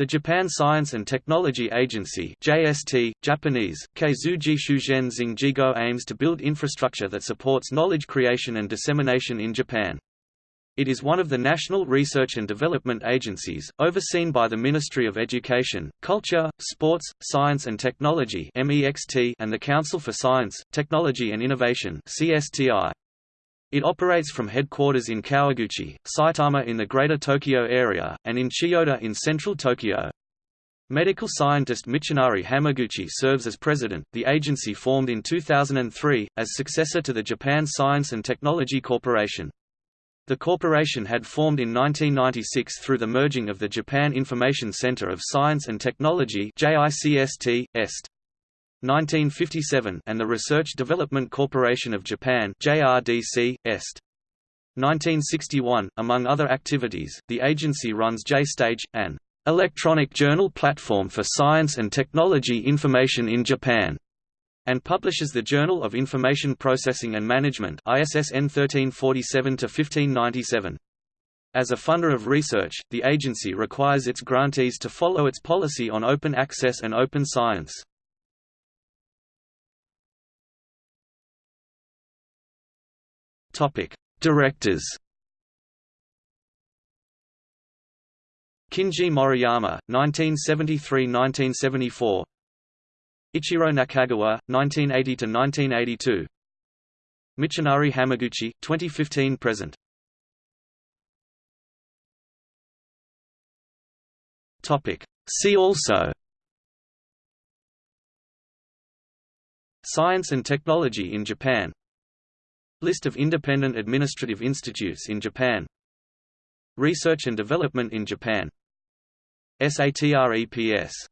The Japan Science and Technology Agency JST, Japanese, Keizuji Shugen Zingjigo aims to build infrastructure that supports knowledge creation and dissemination in Japan. It is one of the national research and development agencies, overseen by the Ministry of Education, Culture, Sports, Science and Technology and the Council for Science, Technology and Innovation CSTI. It operates from headquarters in Kawaguchi, Saitama in the Greater Tokyo area, and in Chiyoda in central Tokyo. Medical scientist Michinari Hamaguchi serves as president. The agency formed in 2003 as successor to the Japan Science and Technology Corporation. The corporation had formed in 1996 through the merging of the Japan Information Center of Science and Technology JICST, EST. 1957 and the Research Development Corporation of Japan JRDC, Est. 1961. Among other activities, the agency runs JStage, an electronic journal platform for science and technology information in Japan, and publishes the Journal of Information Processing and Management ISSN 1347-1597. As a funder of research, the agency requires its grantees to follow its policy on open access and open science. Topic: Directors. Kinji Moriyama, 1973–1974. Ichiro Nakagawa, 1980–1982. Michinari Hamaguchi, 2015–present. Topic. See also. Science and technology in Japan List of independent administrative institutes in Japan. Research and development in Japan. SATREPS